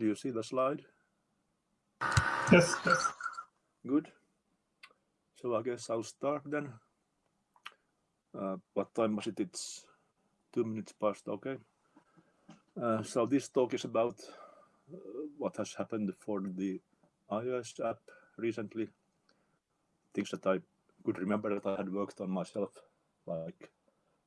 Do you see the slide? Yes, yes. Good. So I guess I'll start then. Uh, what time was it? It's two minutes past, okay. Uh, so this talk is about uh, what has happened for the iOS app recently. Things that I could remember that I had worked on myself, like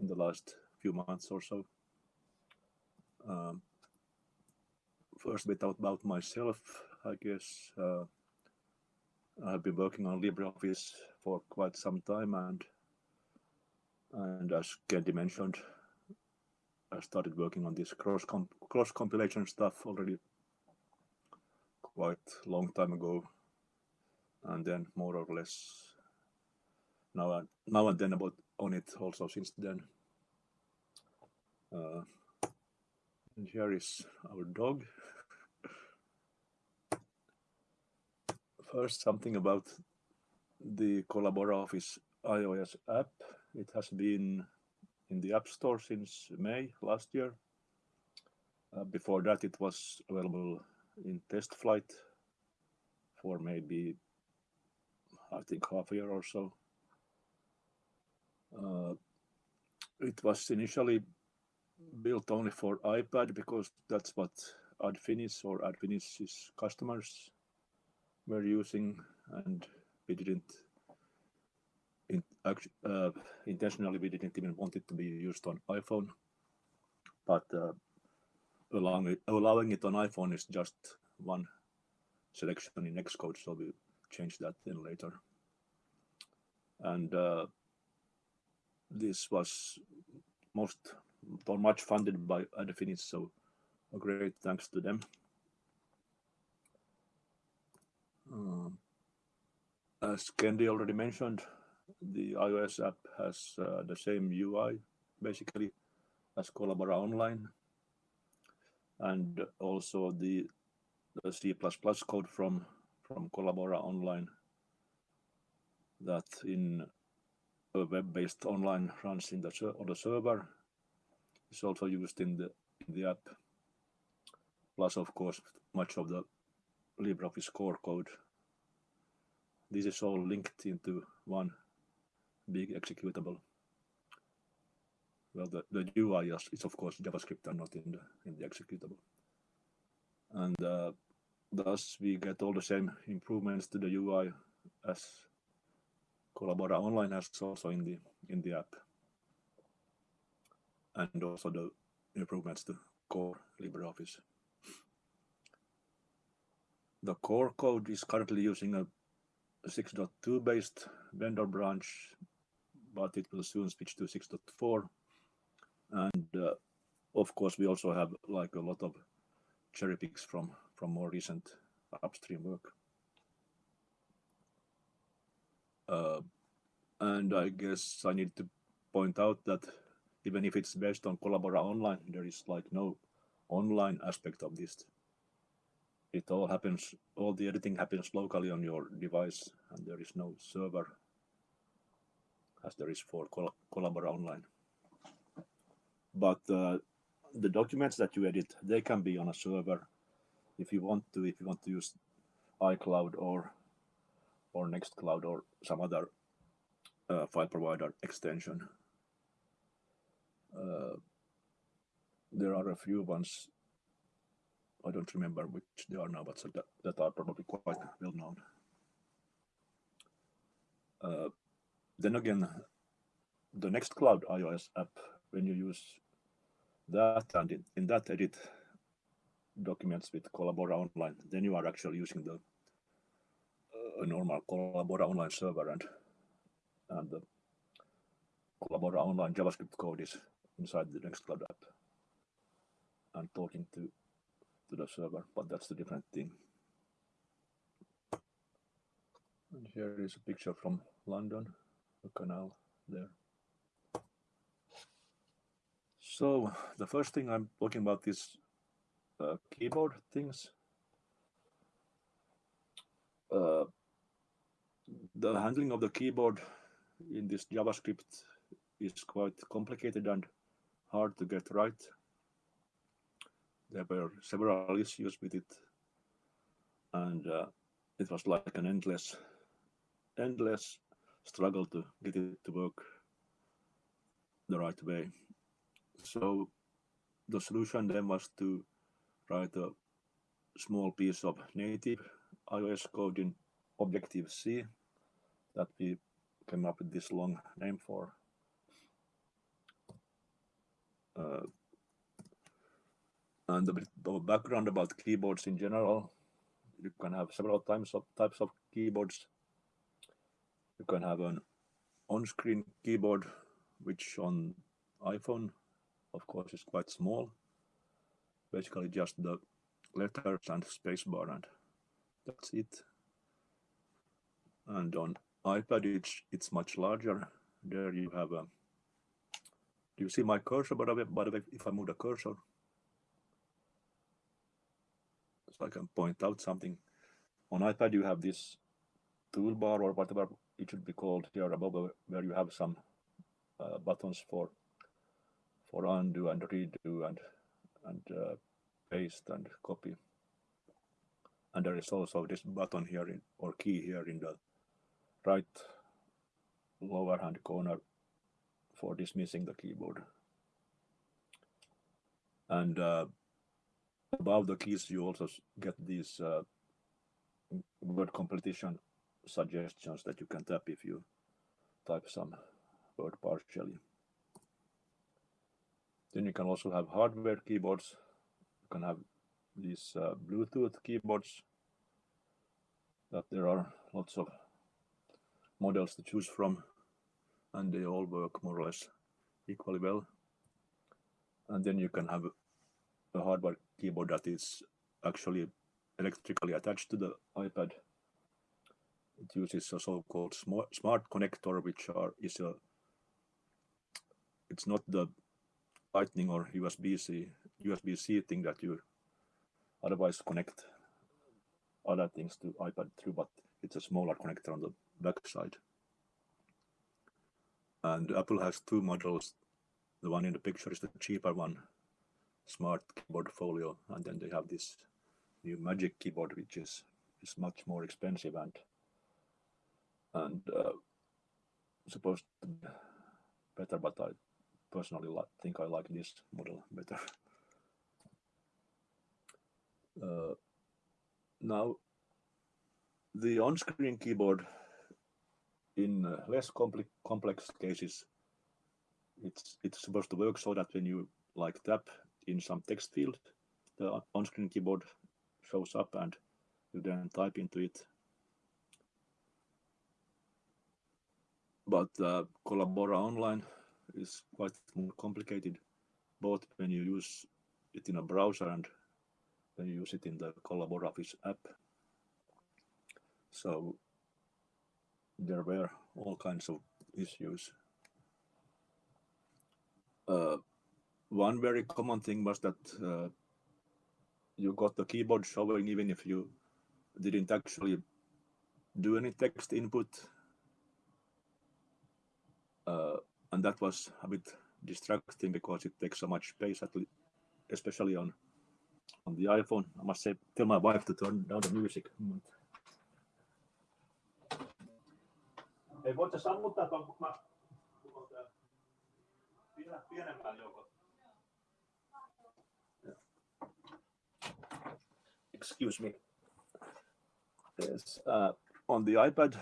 in the last few months or so. Um, first bit about myself, I guess. Uh, I've been working on LibreOffice for quite some time, and and as Kendy mentioned, I started working on this cross comp cross compilation stuff already quite long time ago, and then more or less now and now and then about on it also since then. Uh, and here is our dog. First, something about the Collabora Office iOS app. It has been in the App Store since May last year. Uh, before that, it was available in TestFlight for maybe, I think, half a year or so. Uh, it was initially built only for iPad because that's what Adfinis or Adfinis's customers were using, and we didn't in, uh, intentionally we didn't even want it to be used on iPhone, but uh, allowing it, allowing it on iPhone is just one selection in Xcode, so we change that then later. And uh, this was most or much funded by Adfinis, so a great thanks to them. Um, as Kendy already mentioned, the iOS app has uh, the same UI basically as Collabora Online. And also the, the C++ code from, from Collabora Online that in a web-based online runs in the on the server is also used in the in the app. Plus, of course, much of the LibreOffice core code. This is all linked into one big executable. Well, the, the UI is, is of course JavaScript and not in the in the executable. And uh, thus we get all the same improvements to the UI as Collabora Online has also in the in the app. And also the improvements to core LibreOffice. The core code is currently using a 6.2 based vendor branch but it will soon switch to 6.4. And uh, of course, we also have like a lot of cherry picks from, from more recent upstream work. Uh, and I guess I need to point out that even if it's based on Collabora Online, there is like no online aspect of this. It all happens, all the editing happens locally on your device, and there is no server as there is for Col Collabora Online. But uh, the documents that you edit, they can be on a server if you want to, if you want to use iCloud or or Nextcloud or some other uh, file provider extension. Uh, there are a few ones, I don't remember which they are now, but so that, that are probably quite well known. Uh, then again, the Nextcloud iOS app, when you use that and in, in that edit documents with Collabora Online, then you are actually using the uh, a normal Collabora Online server and and the Collabora Online JavaScript code is inside the Nextcloud app and talking to to the server, but that's a different thing. And here is a picture from London the canal there. So the first thing I'm talking about is uh, keyboard things. Uh, the handling of the keyboard in this JavaScript is quite complicated and hard to get right. There were several issues with it, and uh, it was like an endless, endless struggle to get it to work the right way. So the solution then was to write a small piece of native iOS code in Objective-C that we came up with this long name for. Uh, and a bit of background about keyboards in general. You can have several types of types of keyboards. You can have an on-screen keyboard, which on iPhone, of course, is quite small. Basically, just the letters and spacebar, and that's it. And on iPad, it's it's much larger. There you have a. Do you see my cursor? The way, by the way, if I move the cursor, so I can point out something. On iPad, you have this toolbar or whatever it should be called here above, where you have some uh, buttons for for undo and redo and and uh, paste and copy. And there is also this button here in, or key here in the right lower hand corner for dismissing the keyboard. And uh, above the keys, you also get these uh, word completion suggestions that you can tap if you type some word partially. Then you can also have hardware keyboards. You can have these uh, Bluetooth keyboards that there are lots of models to choose from and they all work more or less equally well. And then you can have a hardware keyboard that is actually electrically attached to the iPad. It uses a so-called smart smart connector, which are is a it's not the Lightning or USB-C USB-C thing that you otherwise connect other things to iPad through, but it's a smaller connector on the back side. And Apple has two models. The one in the picture is the cheaper one, Smart Keyboard Folio, and then they have this new Magic keyboard, which is is much more expensive and and uh, supposed to be better, but I personally think I like this model better. Uh, now, the on-screen keyboard in uh, less complex complex cases, it's it's supposed to work so that when you like tap in some text field, the on-screen keyboard shows up and you then type into it. But uh, Collabora Online is quite more complicated, both when you use it in a browser and when you use it in the Collabora Office app. So there were all kinds of issues. Uh, one very common thing was that uh, you got the keyboard showing even if you didn't actually do any text input. Uh, and that was a bit distracting because it takes so much space, especially on on the iPhone. I must say, tell my wife to turn down the music. Ei, sammuttaa tuon, kun mä pienemmän. Excuse me. Yes, uh, on the iPad,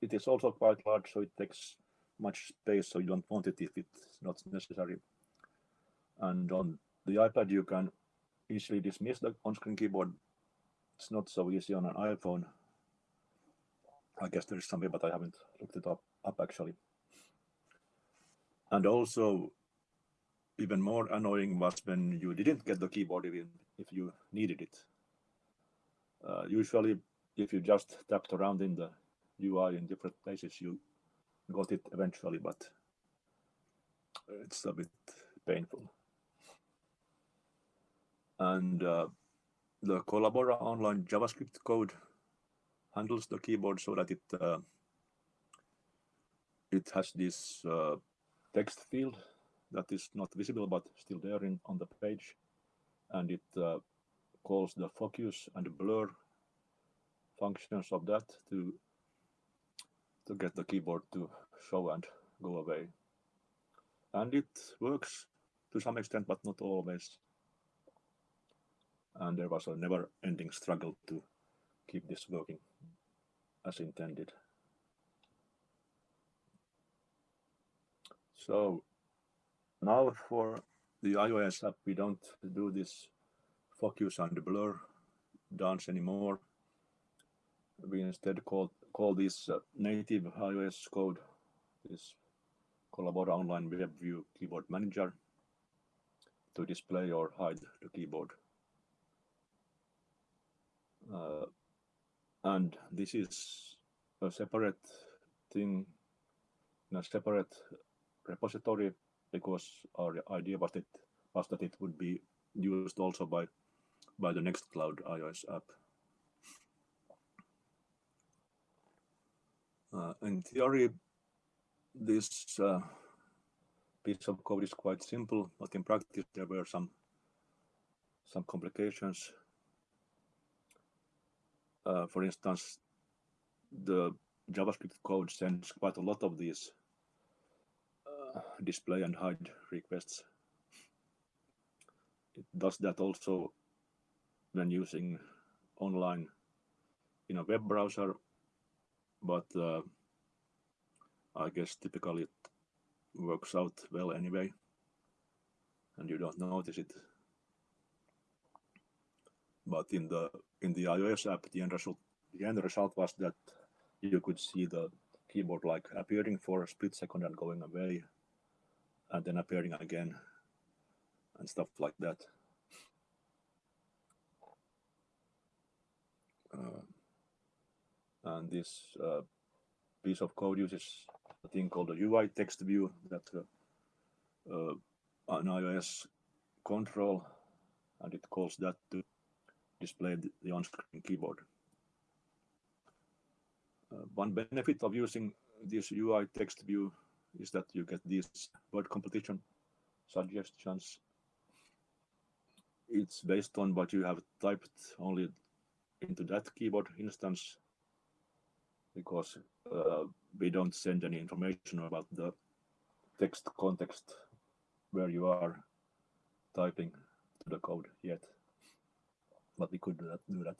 it is also quite large, so it takes much space, so you don't want it if it's not necessary. And on the iPad, you can easily dismiss the on-screen keyboard. It's not so easy on an iPhone. I guess there is something, but I haven't looked it up, up actually. And also, even more annoying was when you didn't get the keyboard even if you needed it. Uh, usually, if you just tapped around in the UI in different places, you got it eventually, but it's a bit painful. And uh, the Collabora online JavaScript code handles the keyboard so that it uh, it has this uh, text field that is not visible but still there in, on the page. And it uh, calls the focus and the blur functions of that to to get the keyboard to show and go away. And it works to some extent, but not always. And there was a never ending struggle to keep this working as intended. So now for the iOS app, we don't do this focus and blur dance anymore. We instead call, call this uh, native iOS code, this Collabora Online Web View Keyboard Manager to display or hide the keyboard. Uh, and this is a separate thing in a separate repository because our idea was that was that it would be used also by by the Nextcloud iOS app. Uh, in theory, this uh, piece of code is quite simple, but in practice there were some some complications. Uh, for instance, the JavaScript code sends quite a lot of these display and hide requests. It does that also when using online in a web browser, but uh, I guess typically it works out well anyway, and you don't notice it. But in the in the iOS app, the end result the end result was that you could see the keyboard like appearing for a split second and going away, and then appearing again, and stuff like that. Uh, and this uh, piece of code uses a thing called a UI text view that uh, uh, an iOS control, and it calls that to display the, on-screen keyboard. Uh, one benefit of using this UI text view is that you get these word completion suggestions. It's based on what you have typed only into that keyboard instance because uh, we don't send any information about the text context where you are typing to the code yet, but we could do that. Do that.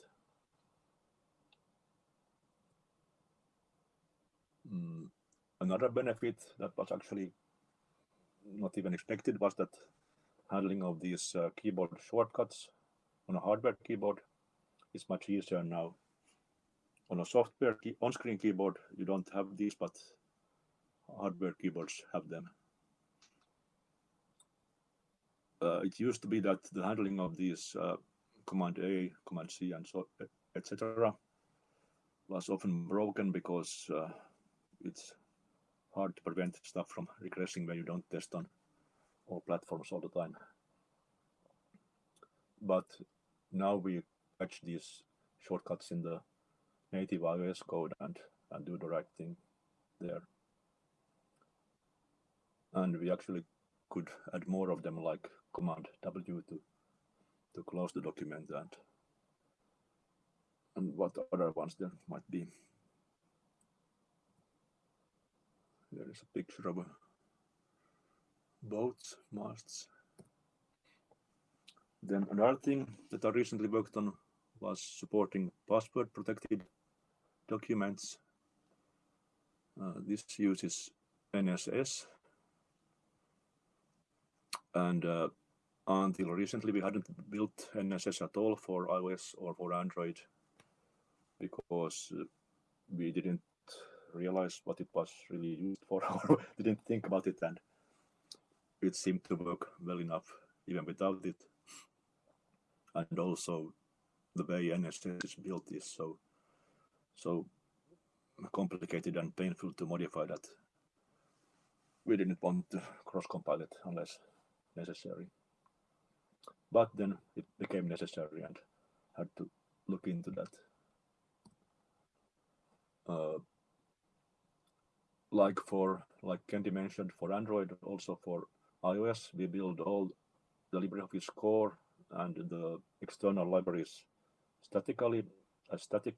Mm, another benefit that was actually not even expected was that handling of these uh, keyboard shortcuts on a hardware keyboard is much easier now. On a software key, on-screen keyboard, you don't have these, but hardware keyboards have them. Uh, it used to be that the handling of these uh, Command A, Command C, and so etc. was often broken because uh, it's hard to prevent stuff from regressing when you don't test on all platforms all the time. But now we catch these shortcuts in the native iOS code and, and do the right thing there. And we actually could add more of them like Command W to to close the document and and what other ones there might be. There is a picture of a boats, masts. Then another thing that I recently worked on was supporting password protected documents. Uh, this uses NSS. And uh, until recently, we hadn't built NSS at all for iOS or for Android because uh, we didn't realize what it was really used for or didn't think about it and it seemed to work well enough even without it. And also the way NSS is built is so so complicated and painful to modify that we didn't want to cross-compile it unless necessary. But then it became necessary and had to look into that. Uh, like for like Kendy mentioned for Android, also for iOS, we build all the LibreOffice core and the external libraries statically as static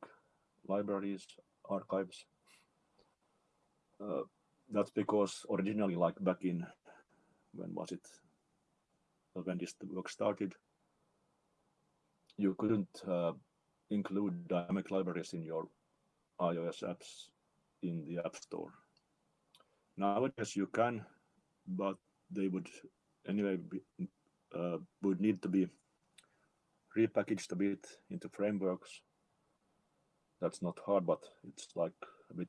libraries, archives. Uh, that's because originally, like back in, when was it? When this work started, you couldn't uh, include dynamic libraries in your iOS apps in the App Store. Nowadays you can, but they would anyway be, uh, would need to be repackaged a bit into frameworks. That's not hard, but it's like a bit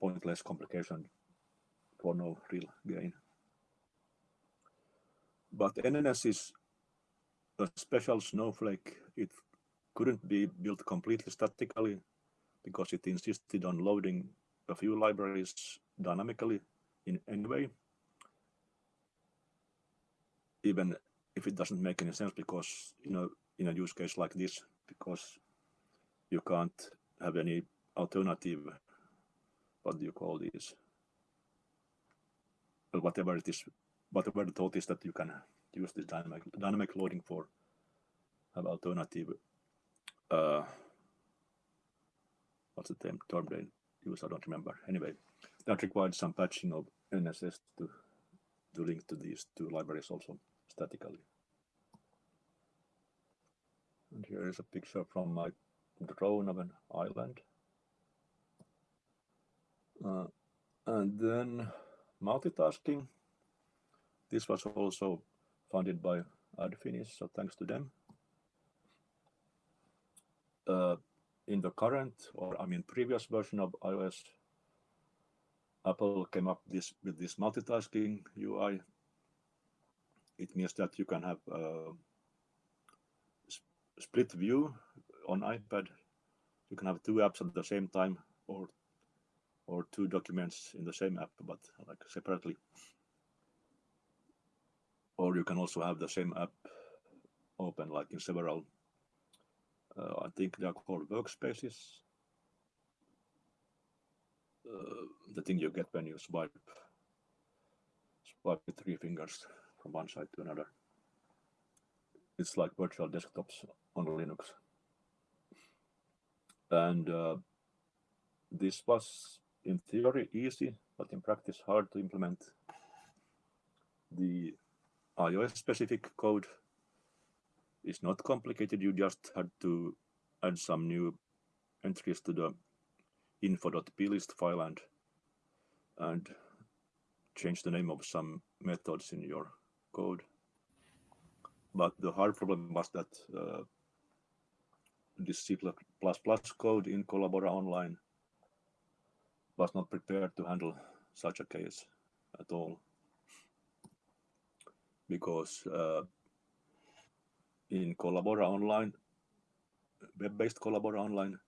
pointless complication for no real gain. But NSS is a special snowflake. It couldn't be built completely statically because it insisted on loading a few libraries dynamically in any way, even if it doesn't make any sense because you know in a use case like this because you can't have any alternative what do you call these well, whatever it is whatever the thought is that you can use this dynamic dynamic loading for have alternative uh, what's the term, term they use? I don't remember. Anyway, that required some patching of NSS to, to link to these two libraries also statically. And here is a picture from my drone of an island. Uh, and then multitasking. This was also funded by Adfinis, so thanks to them. Uh, in the current, or I mean previous version of iOS, Apple came up this with this multitasking UI. It means that you can have a split view on iPad. You can have two apps at the same time, or or two documents in the same app, but like separately. Or you can also have the same app open like in several uh, I think they are called workspaces. Uh, the thing you get when you swipe swipe with three fingers from one side to another. It's like virtual desktops on Linux. And uh, this was in theory easy, but in practice hard to implement. The iOS specific code is not complicated. You just had to add some new entries to the info.plist file and and change the name of some methods in your code. But the hard problem was that uh, this C++ code in Collabora Online was not prepared to handle such a case at all. Because uh, in Collabora Online, web-based Collabora Online,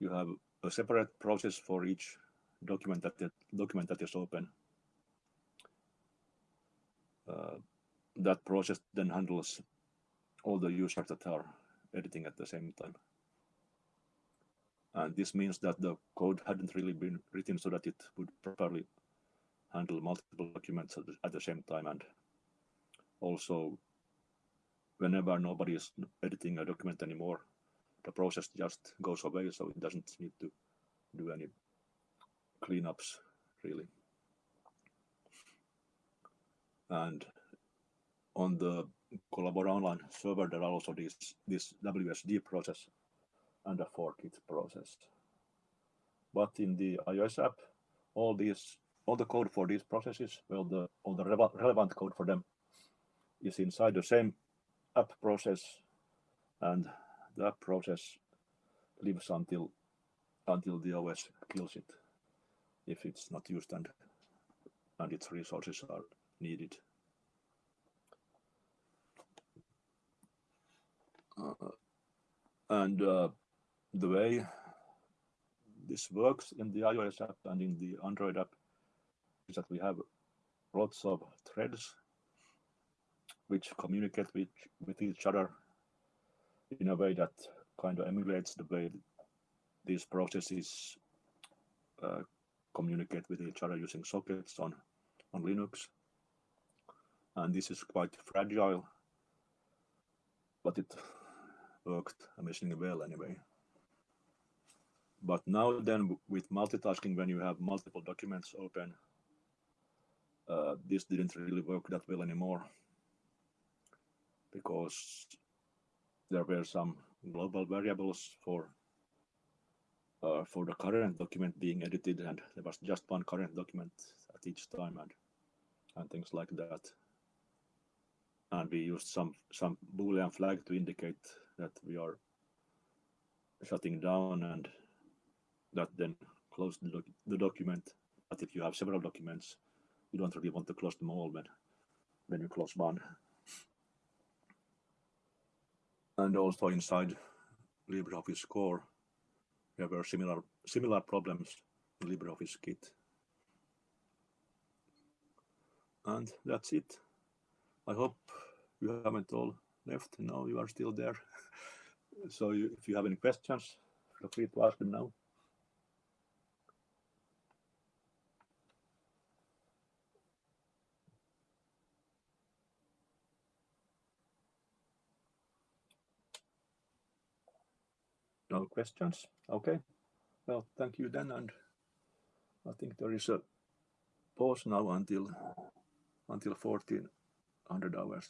you have a separate process for each document that document that is open. Uh, that process then handles all the users that are editing at the same time. And this means that the code hadn't really been written so that it would properly handle multiple documents at the same time and also whenever nobody is editing a document anymore, the process just goes away, so it doesn't need to do any cleanups, really. And on the Collabora Online server, there are also this, this WSD process and a forkit process. But in the iOS app, all these, all the code for these processes, well, the all the relevant code for them is inside the same app process and that process lives until until the OS kills it if it's not used and and its resources are needed. Uh, and uh, the way this works in the iOS app and in the Android app is that we have lots of threads which communicate with, with each other in a way that kind of emulates the way these processes uh, communicate with each other using sockets on, on Linux. And this is quite fragile but it worked amazingly well anyway. But now then with multitasking, when you have multiple documents open, uh, this didn't really work that well anymore because there were some global variables for uh, for the current document being edited and there was just one current document at each time and and things like that. And we used some some boolean flag to indicate that we are shutting down and that then closed the, doc the document. But if you have several documents you don't really want to close them all when when you close one and also inside LibreOffice core there were similar similar problems in LibreOffice Kit. And that's it. I hope you haven't all left. No, you are still there. so you, if you have any questions, feel free to ask them now. Questions? Okay. Well, thank you then. And I think there is a pause now until until 1400 hours.